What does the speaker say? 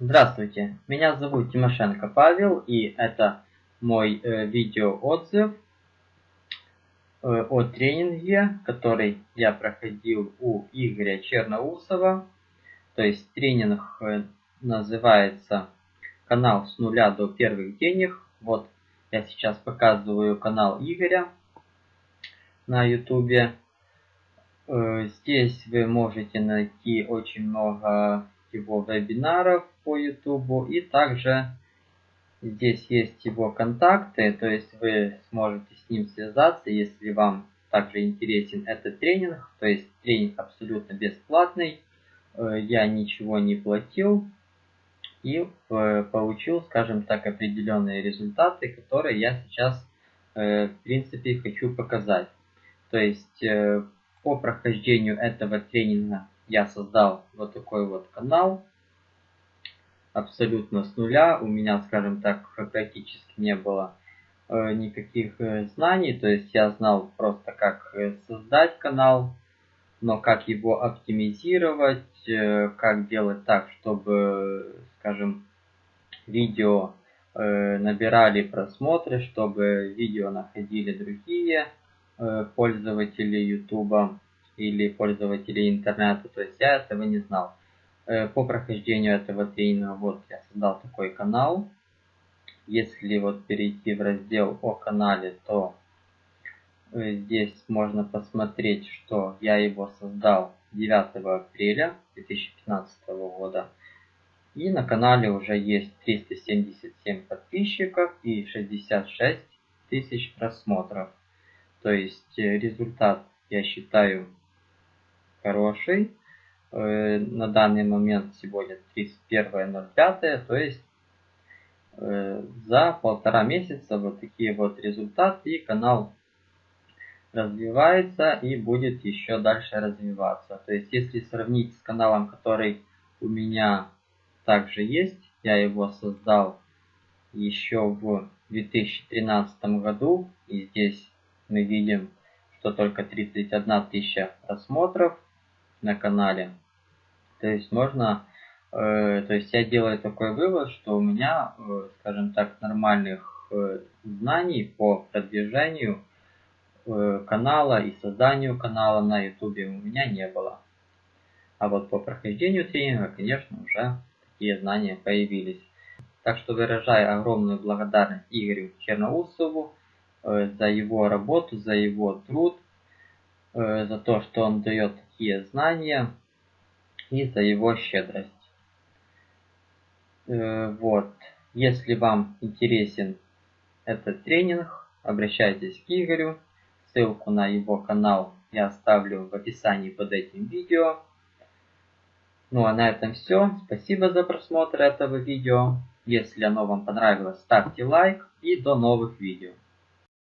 Здравствуйте, меня зовут Тимошенко Павел, и это мой э, видеоотзыв э, о тренинге, который я проходил у Игоря Черноусова. То есть тренинг э, называется «Канал с нуля до первых денег». Вот я сейчас показываю канал Игоря на ютубе. Э, здесь вы можете найти очень много его вебинаров по YouTube. И также здесь есть его контакты, то есть вы сможете с ним связаться, если вам также интересен этот тренинг. То есть тренинг абсолютно бесплатный, э, я ничего не платил и э, получил, скажем так, определенные результаты, которые я сейчас э, в принципе хочу показать. То есть по прохождению этого тренинга я создал вот такой вот канал абсолютно с нуля. У меня, скажем так, практически не было э, никаких э, знаний. То есть я знал просто, как э, создать канал, но как его оптимизировать, как делать так, чтобы, скажем, видео набирали просмотры, чтобы видео находили другие пользователи YouTube или пользователи интернета. То есть я этого не знал. Э, по прохождению этого тренинга вот я создал такой канал. Если вот перейти в раздел о канале, то э, здесь можно посмотреть, что я его создал 9 апреля 2015 года. И на канале уже есть 377 подписчиков и 66 тысяч просмотров. То есть э, результат я считаю хороший. Э, на данный момент сегодня 31.05, то есть э, за полтора месяца вот такие вот результаты и канал развивается и будет еще дальше развиваться. То есть если сравнить с каналом, который у меня также есть, я его создал еще в 2013 году и здесь мы видим, что только 31 тысяча просмотров на канале. То есть можно, э, то есть я делаю такой вывод, что у меня, э, скажем так, нормальных э, знаний по продвижению э, канала и созданию канала на YouTube у меня не было. А вот по прохождению тренинга, конечно, уже такие знания появились. Так что выражаю огромную благодарность Игорю Черноусову э, за его работу, за его труд, э, за то, что он дает такие знания и за его щедрость. Э, вот. Если вам интересен этот тренинг, обращайтесь к Игорю. Ссылку на его канал я оставлю в описании под этим видео. Ну а на этом все. Спасибо за просмотр этого видео. Если оно вам понравилось, ставьте лайк и до новых видео.